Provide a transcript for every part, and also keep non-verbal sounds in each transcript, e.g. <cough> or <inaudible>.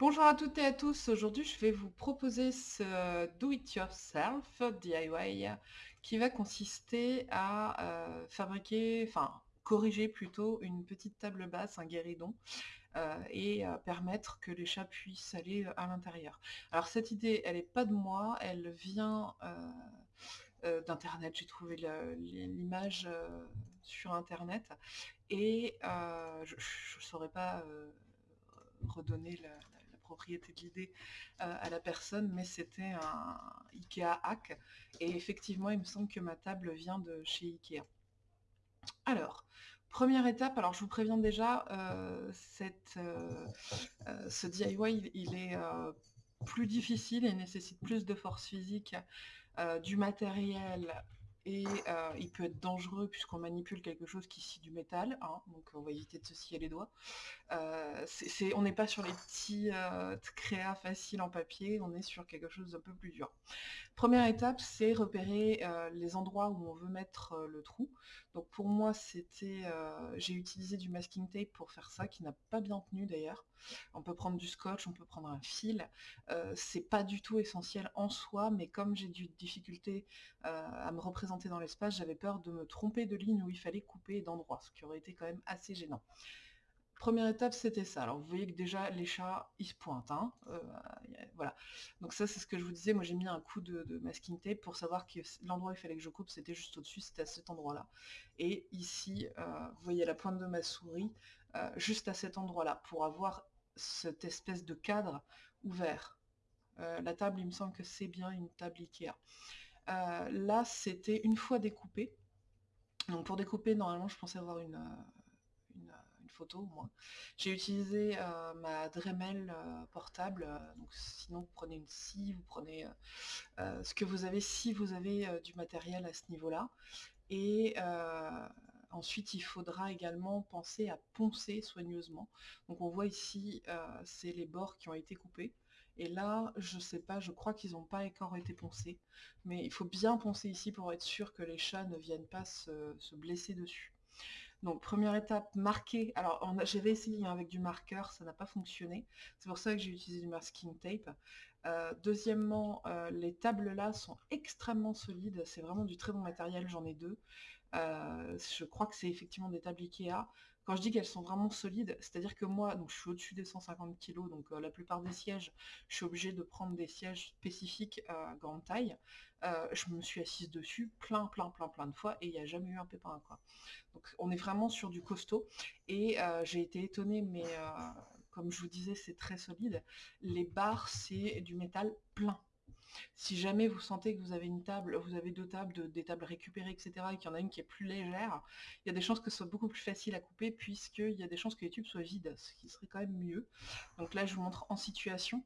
Bonjour à toutes et à tous, aujourd'hui je vais vous proposer ce do-it-yourself DIY qui va consister à euh, fabriquer, enfin corriger plutôt une petite table basse, un guéridon, euh, et euh, permettre que les chats puissent aller à l'intérieur. Alors cette idée, elle n'est pas de moi, elle vient d'internet, j'ai trouvé l'image sur internet, et je ne saurais pas redonner la, propriété de l'idée euh, à la personne, mais c'était un Ikea hack. Et effectivement, il me semble que ma table vient de chez Ikea. Alors, première étape, alors je vous préviens déjà, euh, cette, euh, ce DIY, il, est plus difficile et nécessite plus de force physique, du matériel et euh, il peut être dangereux puisqu'on manipule quelque chose qui scie du métal, hein, donc on va éviter de se scier les doigts. Euh, on n'est pas sur les petits euh, créas faciles en papier, on est sur quelque chose d'un peu plus dur. Première étape, c'est repérer les endroits où on veut mettre le trou. Donc pour moi, c'était, j'ai utilisé du masking tape pour faire ça, qui n'a pas bien tenu d'ailleurs. On peut prendre du scotch, on peut prendre un fil. c'est pas du tout essentiel en soi, mais comme j'ai du difficulté à me représenter dans l'espace, j'avais peur de me tromper de ligne où il fallait couper d'endroit, ce qui aurait été quand même assez gênant. Première étape, c'était ça. Alors vous voyez que déjà les chats, ils se pointent. Hein. Euh, voilà. Donc ça, c'est ce que je vous disais. Moi, j'ai mis un coup de, masking tape pour savoir que l'endroit où il fallait que je coupe, c'était juste au-dessus, c'était à cet endroit-là. Et ici, euh, vous voyez la pointe de ma souris, euh, juste à cet endroit-là, pour avoir cette espèce de cadre ouvert. la table, il me semble que c'est bien une table Ikea. Euh, là, c'était une fois découpé. Donc pour découper, normalement, je pensais avoir une, euh, une, photo, moi. J'ai utilisé euh, ma Dremel portable. donc sinon, vous prenez une scie, vous prenez ce que vous avez si vous avez du matériel à ce niveau-là. Et ensuite, il faudra également penser à poncer soigneusement. Donc on voit ici, c'est les bords qui ont été coupés. Et là, je sais pas, je crois qu'ils n'ont pas encore été poncés. Mais il faut bien poncer ici pour être sûr que les chats ne viennent pas se, blesser dessus. Donc première étape, marquer. Alors j'avais essayé avec du marqueur, ça n'a pas fonctionné. C'est pour ça que j'ai utilisé du masking tape. Euh, deuxièmement, euh, les tables là sont extrêmement solides. C'est vraiment du très bon matériel, j'en ai deux. Euh, je crois que c'est effectivement des tables Ikea. Quand je dis qu'elles sont vraiment solides, c'est-à-dire que moi, donc, je suis au-dessus des 150 kg, donc euh, la plupart des sièges, je suis obligée de prendre des sièges spécifiques à grande taille. Euh, je me suis assise dessus plein, plein, plein, plein de fois et il n'y a jamais eu un pépin. Quoi. Donc on est vraiment sur du costaud. Et j'ai été étonnée, mais comme je vous disais, c'est très solide. Les barres, c'est du métal plein. Si jamais vous sentez que vous avez une table, vous avez deux tables, des tables récupérées, etc., et qu'il y en a une qui est plus légère, il y a des chances que ce soit beaucoup plus facile à couper, puisqu'il y a des chances que les tubes soient vides, ce qui serait quand même mieux. Donc là, je vous montre en situation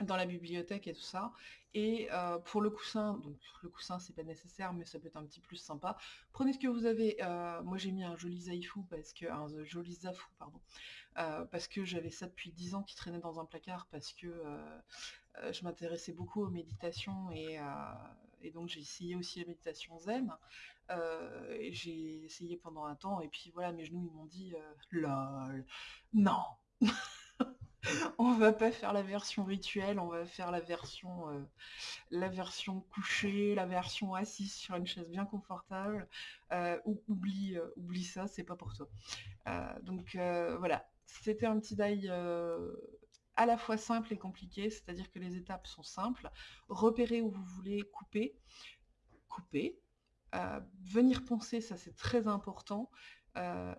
dans la bibliothèque et tout ça. Et euh, pour le coussin, donc le coussin c'est pas nécessaire, mais ça peut être un petit plus sympa. Prenez ce que vous avez. Euh, moi j'ai mis un joli zaifou parce que un joli zafou pardon, euh, parce que j'avais ça depuis 10 ans qui traînait dans un placard parce que je m'intéressais beaucoup aux méditations et, et donc j'ai essayé aussi la méditation zen. j'ai essayé pendant un temps et puis voilà mes genoux ils m'ont dit lol non <laughs> on va pas faire la version rituelle, on va faire la version, euh, la version couchée, la version assise sur une chaise bien confortable. Euh, oublie, euh, oublie ça, c'est pas pour toi. donc voilà, c'était un petit die à la fois simple et compliqué, c'est-à-dire que les étapes sont simples. Repérer où vous voulez couper, couper. venir poncer, ça c'est très important.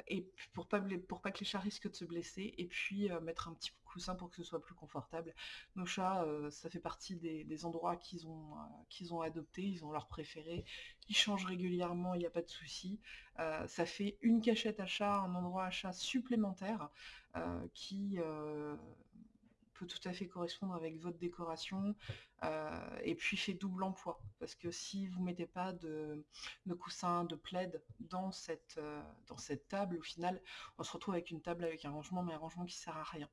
et pour pas, pour pas que les chats risquent de se blesser, et puis mettre un petit coussin pour que ce soit plus confortable. Nos chats, euh, ça fait partie des, endroits qu'ils ont, euh, qu'ils ont adoptés, ils ont leur préféré, ils changent régulièrement, il n'y a pas de souci. Euh, ça fait une cachette à chat, un endroit à chat supplémentaire qui peut tout à fait correspondre avec votre décoration euh, et puis fait double emploi parce que si vous mettez pas de, de coussin, de plaid dans cette, euh, dans cette table, au final on se retrouve avec une table avec un rangement mais un rangement qui sert à rien.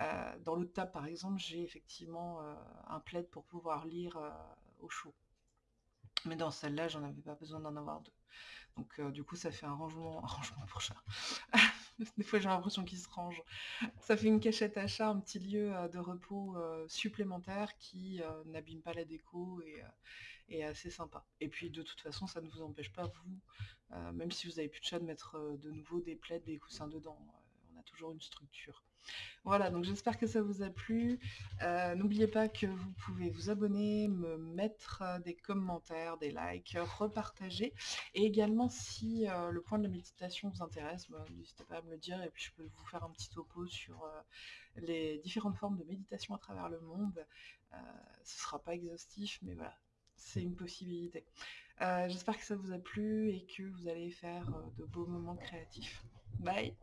Euh, dans l'autre table par exemple j'ai effectivement un plaid pour pouvoir lire au chaud. Mais dans celle-là, j'en avais pas besoin d'en avoir deux. Donc du coup, ça fait un rangement, <laughs> un rangement pour chat. <laughs> Des fois, j'ai l'impression qu'il se range. Ça fait une cachette à chat, un petit lieu, euh, de repos, heu, supplémentaire qui, heu, n'abîme pas la déco et est assez sympa. Et puis de toute façon, ça ne vous empêche pas vous, même si vous avez plus de chat, de mettre, de nouveau des plaids, des coussins dedans, toujours une structure. Voilà, donc j'espère que ça vous a plu. Euh, n'oubliez pas que vous pouvez vous abonner, me mettre euh, des commentaires, des likes, repartager. Et également, si euh, le point de la méditation vous intéresse, bah, n'hésitez pas à me le dire et puis je peux vous faire un petit topo sur les différentes formes de méditation à travers le monde. ce sera pas exhaustif, mais voilà, c'est une possibilité. J'espère que ça vous a plu et que vous allez faire de beaux moments créatifs. Bye